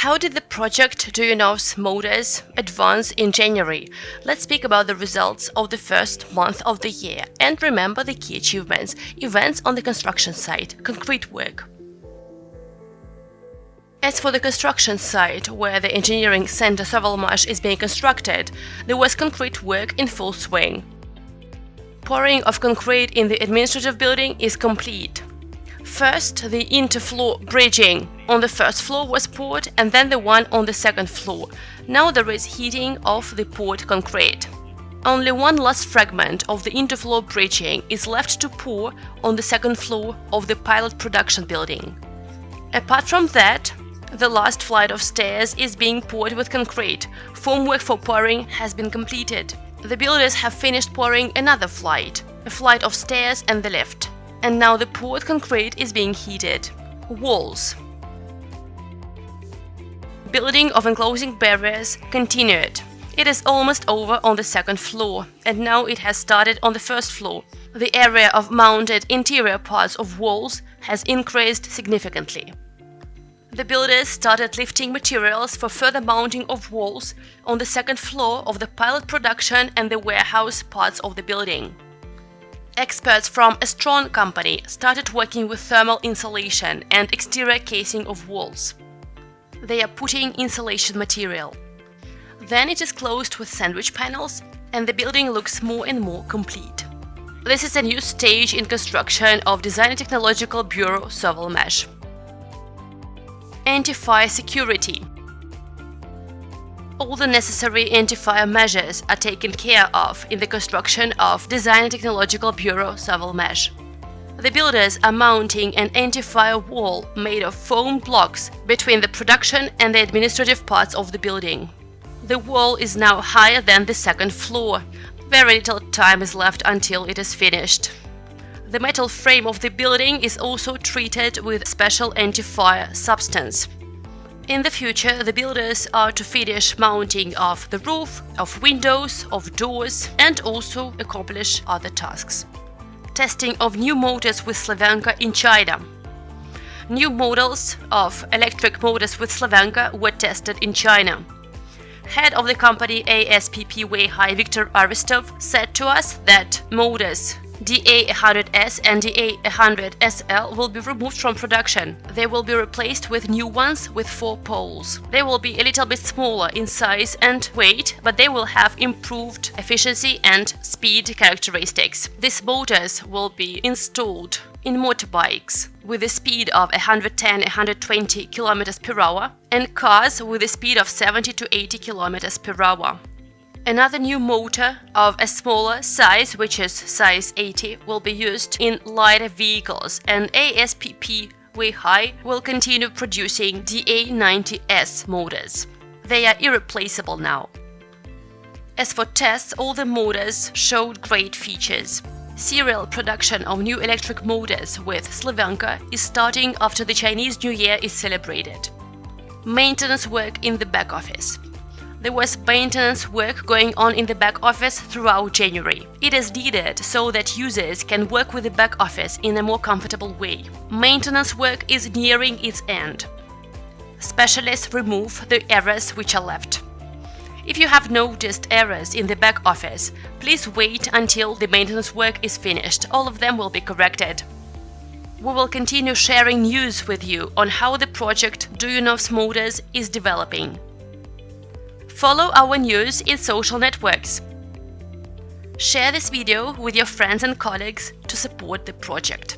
How did the project Duyunov's Motors advance in January? Let's speak about the results of the first month of the year and remember the key achievements, events on the construction site, concrete work. As for the construction site, where the engineering center Sovelmash is being constructed, there was concrete work in full swing. Pouring of concrete in the administrative building is complete. First, the interfloor bridging on the first floor was poured and then the one on the second floor. Now there is heating of the poured concrete. Only one last fragment of the interfloor bridging is left to pour on the second floor of the pilot production building. Apart from that, the last flight of stairs is being poured with concrete. Formwork for pouring has been completed. The builders have finished pouring another flight, a flight of stairs and the lift. And now the poured concrete is being heated. Walls. Building of enclosing barriers continued. It is almost over on the second floor, and now it has started on the first floor. The area of mounted interior parts of walls has increased significantly. The builders started lifting materials for further mounting of walls on the second floor of the pilot production and the warehouse parts of the building. Experts from a strong company started working with thermal insulation and exterior casing of walls. They are putting insulation material. Then it is closed with sandwich panels and the building looks more and more complete. This is a new stage in construction of Design Technological Bureau Sovelmash anti-fire security. All the necessary anti-fire measures are taken care of in the construction of Design and Technological Bureau Sovelmash. The builders are mounting an anti-fire wall made of foam blocks between the production and the administrative parts of the building. The wall is now higher than the second floor. Very little time is left until it is finished. The metal frame of the building is also treated with special anti-fire substance. In the future, the builders are to finish mounting of the roof, of windows, of doors and also accomplish other tasks. Testing of new motors with Slavyanka in China. New models of electric motors with Slavyanka were tested in China. Head of the company ASPP Weihai Viktor Aristov said to us that motors DA100S and DA100SL will be removed from production. They will be replaced with new ones with four poles. They will be a little bit smaller in size and weight, but they will have improved efficiency and speed characteristics. These motors will be installed in motorbikes with a speed of 110-120 km per hour and cars with a speed of 70 to 80 km per hour. Another new motor of a smaller size, which is size 80, will be used in lighter vehicles and ASPP Weihai will continue producing DA90S motors. They are irreplaceable now. As for tests, all the motors showed great features. Serial production of new electric motors with Slavyanka is starting after the Chinese New Year is celebrated. Maintenance work in the back office there was maintenance work going on in the back office throughout January. It is needed so that users can work with the back office in a more comfortable way. Maintenance work is nearing its end. Specialists remove the errors which are left. If you have noticed errors in the back office, please wait until the maintenance work is finished. All of them will be corrected. We will continue sharing news with you on how the project Duyunov's Motors is developing. Follow our news in social networks. Share this video with your friends and colleagues to support the project.